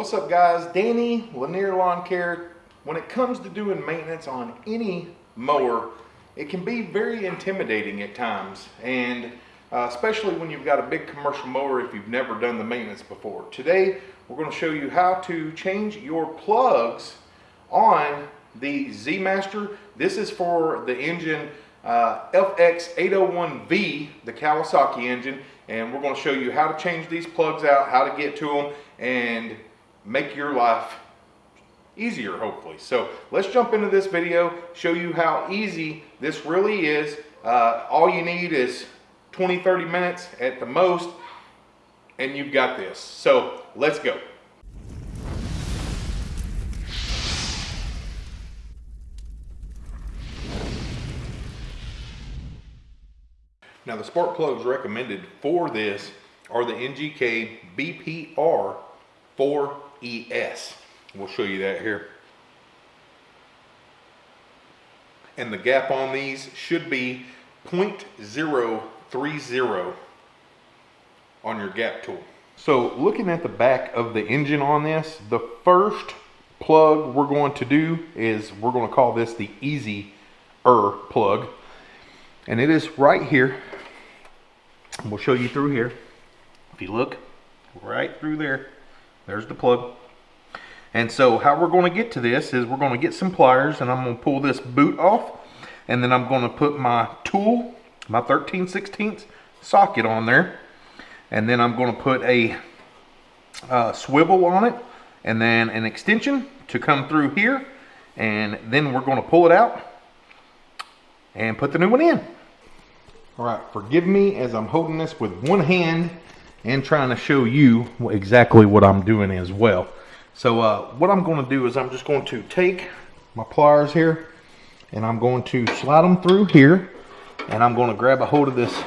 What's up guys? Danny, Lanier Lawn Care. When it comes to doing maintenance on any mower, it can be very intimidating at times. And uh, especially when you've got a big commercial mower if you've never done the maintenance before. Today, we're gonna show you how to change your plugs on the Z-Master. This is for the engine uh, FX801V, the Kawasaki engine, and we're going to show you how to change these plugs out, how to get to them, and make your life easier, hopefully. So let's jump into this video, show you how easy this really is. Uh, all you need is 20, 30 minutes at the most, and you've got this. So let's go. Now the spark plugs recommended for this are the NGK BPR 4ES. We'll show you that here. And the gap on these should be 0.030 on your gap tool. So looking at the back of the engine on this, the first plug we're going to do is we're going to call this the easy er plug and it is right here we'll show you through here if you look right through there there's the plug and so how we're going to get to this is we're going to get some pliers and I'm going to pull this boot off and then I'm going to put my tool my 13 16 socket on there and then I'm going to put a uh, swivel on it and then an extension to come through here and then we're going to pull it out and put the new one in. All right, forgive me as I'm holding this with one hand and trying to show you exactly what I'm doing as well. So uh, what I'm going to do is I'm just going to take my pliers here and I'm going to slide them through here and I'm going to grab a hold of this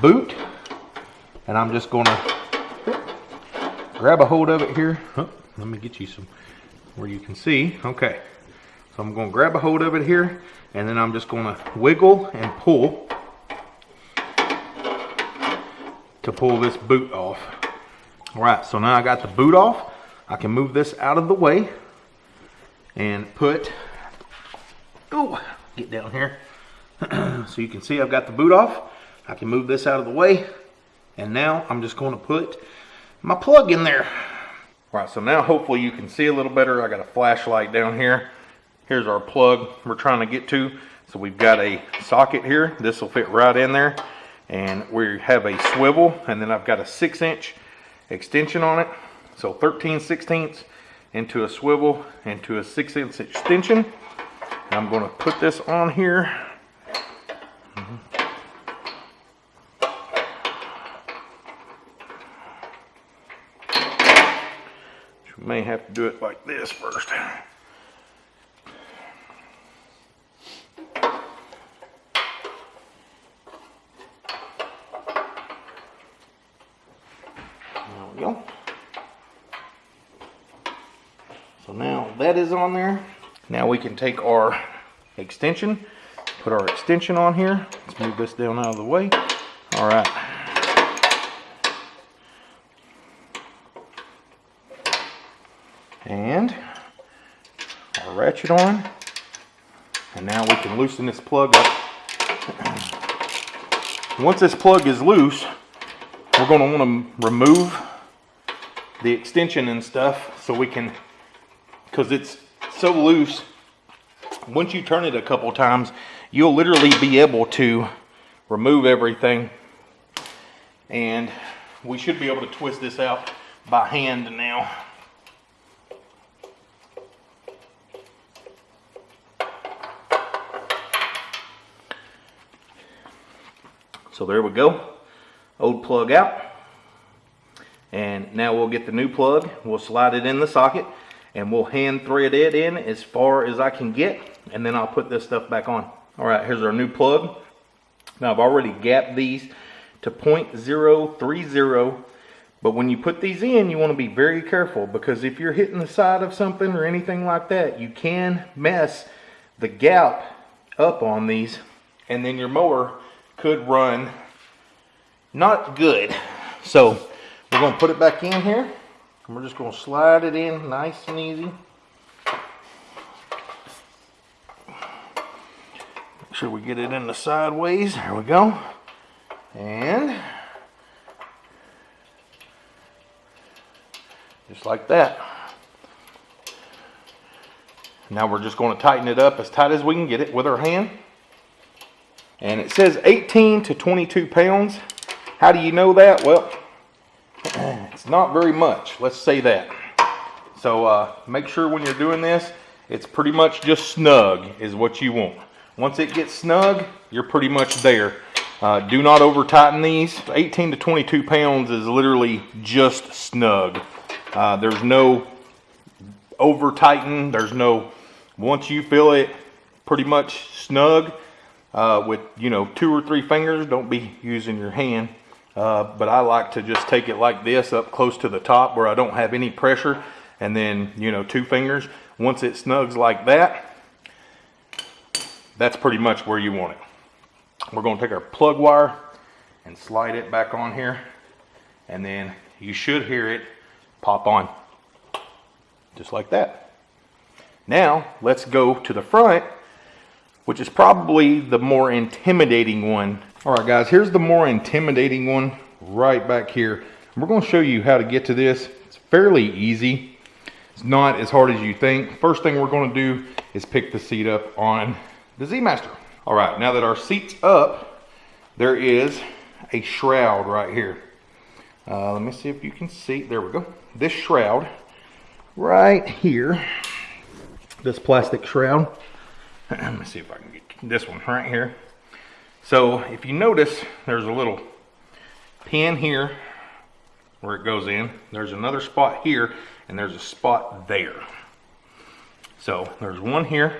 boot and I'm just going to grab a hold of it here. Oh, let me get you some where you can see. Okay. So I'm going to grab a hold of it here and then I'm just going to wiggle and pull to pull this boot off. All right, so now I got the boot off. I can move this out of the way and put, oh, get down here. so you can see I've got the boot off. I can move this out of the way. And now I'm just going to put my plug in there. All right, so now hopefully you can see a little better. I got a flashlight down here. Here's our plug we're trying to get to. So we've got a socket here. This will fit right in there and we have a swivel and then I've got a six inch extension on it. So 13 sixteenths into a swivel into a six inch extension. I'm going to put this on here. You may have to do it like this first we go. So now that is on there. Now we can take our extension, put our extension on here. Let's move this down out of the way. All right. And our ratchet on. And now we can loosen this plug up. Once this plug is loose, we're going to want to remove the extension and stuff so we can, because it's so loose, once you turn it a couple times, you'll literally be able to remove everything. And we should be able to twist this out by hand now. So there we go. Old plug out. And now we'll get the new plug, we'll slide it in the socket, and we'll hand thread it in as far as I can get, and then I'll put this stuff back on. All right, here's our new plug. Now I've already gapped these to 0.030, but when you put these in, you wanna be very careful because if you're hitting the side of something or anything like that, you can mess the gap up on these, and then your mower could run not good. So we're going to put it back in here. And we're just gonna slide it in nice and easy. Make sure we get it in the sideways. There we go. And just like that. Now we're just going to tighten it up as tight as we can get it with our hand. And it says 18 to 22 pounds. How do you know that? Well, not very much. Let's say that. So uh, make sure when you're doing this, it's pretty much just snug is what you want. Once it gets snug, you're pretty much there. Uh, do not over tighten these. 18 to 22 pounds is literally just snug. Uh, there's no over tighten. There's no, once you feel it pretty much snug uh, with, you know, two or three fingers, don't be using your hand. Uh, but I like to just take it like this up close to the top where I don't have any pressure. And then, you know, two fingers. Once it snugs like that, that's pretty much where you want it. We're going to take our plug wire and slide it back on here. And then you should hear it pop on. Just like that. Now, let's go to the front, which is probably the more intimidating one. All right, guys, here's the more intimidating one right back here. We're to show you how to get to this. It's fairly easy. It's not as hard as you think. First thing we're to do is pick the seat up on the Z-Master. All right, now that our seat's up, there is a shroud right here. Uh, let me see if you can see. There we go. This shroud right here, this plastic shroud. Let me see if I can get this one right here. So if you notice, there's a little pin here where it goes in. There's another spot here, and there's a spot there. So there's one here.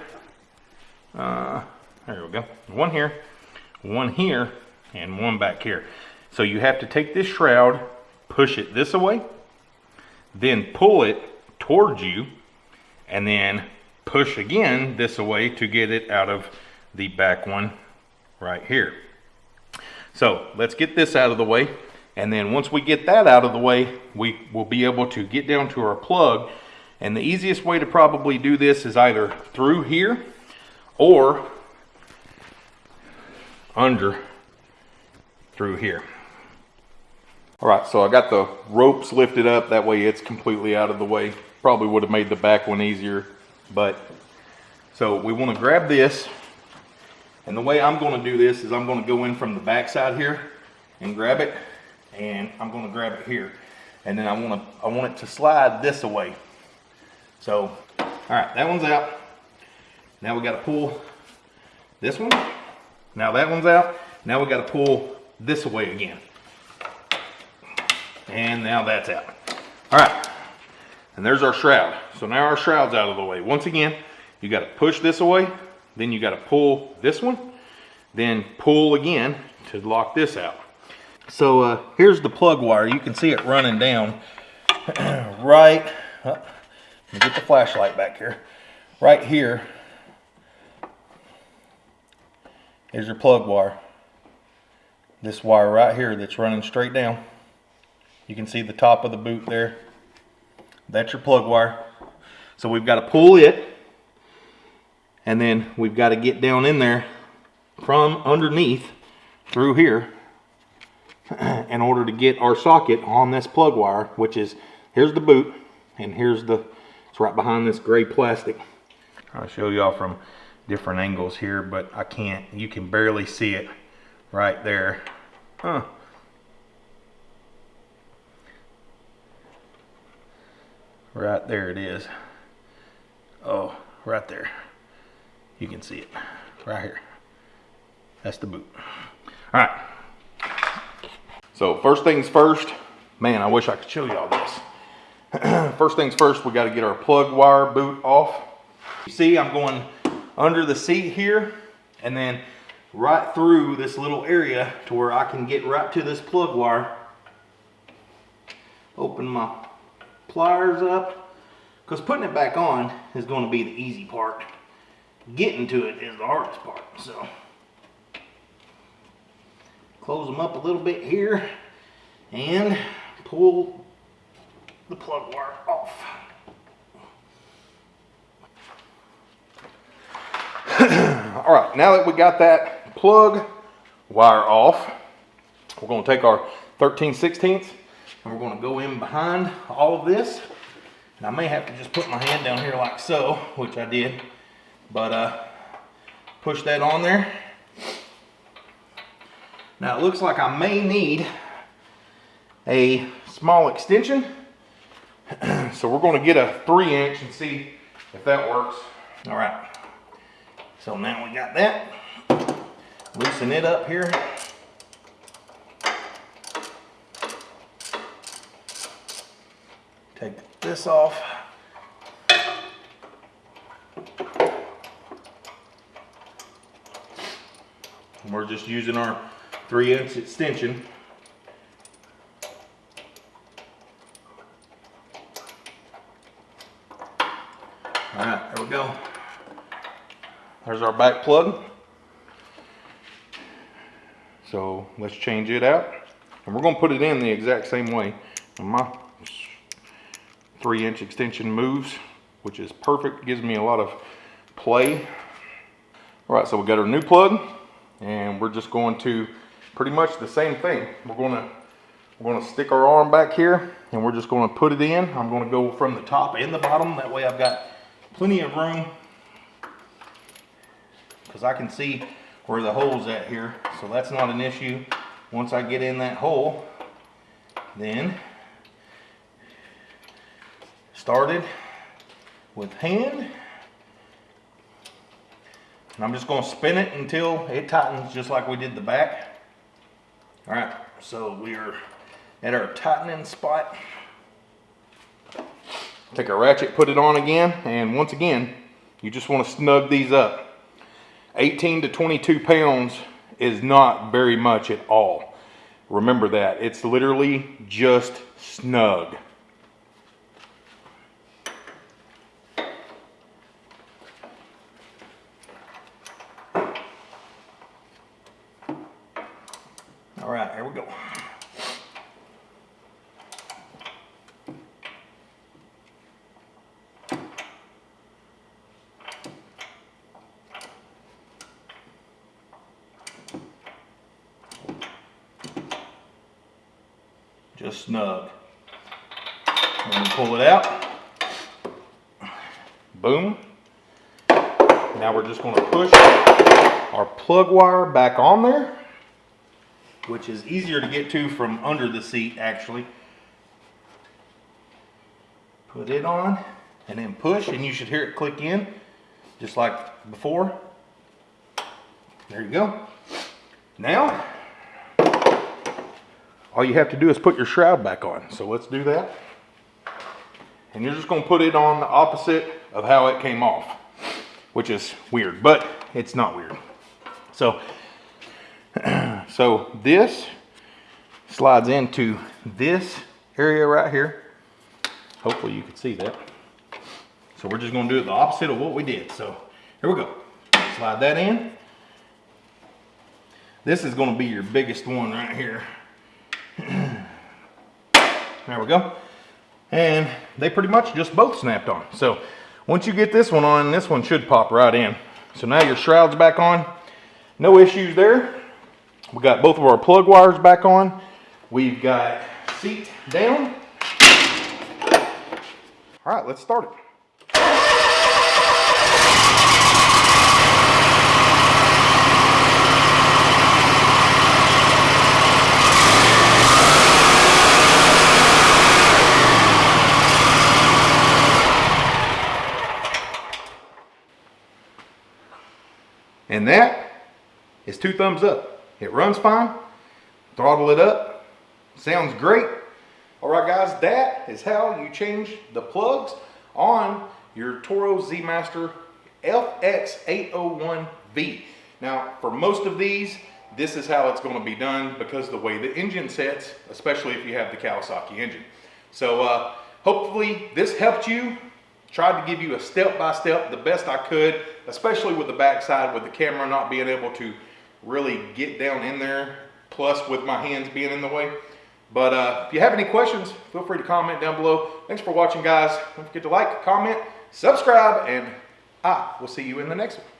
Uh, there we go. One here, one here, and one back here. So you have to take this shroud, push it this way, then pull it towards you, and then push again this way to get it out of the back one right here. So let's get this out of the way. And then once we get that out of the way, we will be able to get down to our plug. And the easiest way to probably do this is either through here or under through here. All right, so I got the ROPS lifted up. That way it's completely out of the way. Probably would have made the back one easier, but so we want to grab this. And the way I'm going to do this is I'm going to go in from the back side here and grab it. And I'm going to grab it here. And then I want to I want it to slide this away. So, all right, that one's out. Now we got to pull this one now that one's out. Now we got to pull this away again. And now that's out. All right. And there's our shroud. So now our shroud's out of the way. Once again, you got to push this away. Then you got to pull this one. Then pull again to lock this out. So uh, here's the plug wire. You can see it running down right. Oh, get the flashlight back here. Right Here's your plug wire. This wire right here that's running straight down. You can see the top of the boot there. That's your plug wire. So we've got to pull it and then we've got to get down in there from underneath through here in order to get our socket on this plug wire, which is, here's the boot and here's the, it's right behind this gray plastic. I'll show y'all from different angles here, but I can't, you can barely see it right there. Huh. Right there it is. Oh, right there. You can see it right here. That's the boot. All right. So first things first, man, I wish I could show y'all this. first things first, we got to get our plug wire boot off. You see, I'm going under the seat here and then right through this little area to where I can get right to this plug wire. Open my pliers up because putting it back on is going to be the easy part. Getting to it is the hardest part. So close them up a little bit here and pull the plug wire off. All right, now that we got that plug wire off, we're gonna take our 13 16ths and we're gonna go in behind all of this. And I may have to just put my hand down here like so, which I did, but uh, push that on there. Now it looks like I may need a small extension. so we're gonna get a three inch and see if that works. All right, so now we got that. Loosen it up here. Take this off. We're just using our three inch extension. All right, there we go. There's our back plug. So let's change it out. And we're gonna put it in the exact same way. And my three inch extension moves, which is perfect, gives me a lot of play. All right, so we got our new plug and we're just going to pretty much the same thing. We're gonna we're gonna stick our arm back here and we're just gonna put it in. I'm gonna go from the top and the bottom. That way I've got plenty of room because I can see where the hole's at here. So that's not an issue. Once I get in that hole, then started with hand. And I'm just gonna spin it until it tightens just like we did the back. All right, so we are at our tightening spot. Take a ratchet, put it on again, and once again, you just wanna snug these up. 18 to 22 pounds is not very much at all. Remember that. It's literally just snug. All right, here we go. Just snug. Pull it out, boom. Now we're just gonna push our plug wire back on there which is easier to get to from under the seat actually. Put it on and then push and you should hear it click in just like before. There you go. Now, all you have to do is put your shroud back on. So let's do that. And you're just gonna put it on the opposite of how it came off, which is weird, but it's not weird. So so this slides into this area right here. Hopefully you can see that. So we're just gonna do it the opposite of what we did. So here we go. Slide that in. This is gonna be your biggest one right here. There we go. And they pretty much just both snapped on. So once you get this one on, this one should pop right in. So now your shroud's back on. No issues there. We got both of our plug wires back on. We've got seat down. All right, let's start it. And that is two thumbs up. It runs fine. Throttle it up. Sounds great. All right, guys, that is how you change the plugs on your Toro Z Master FX801V. Now, for most of these, this is how it's going to be done because the way the engine sets, especially if you have the Kawasaki engine. So uh, hopefully this helped you. Tried to give you a step-by-step -step, the best I could, especially with the backside with the camera not being able to really get down in there, plus with my hands being in the way. But uh, if you have any questions, feel free to comment down below. Thanks for watching, guys. Don't forget to like, comment, subscribe, and I will see you in the next one.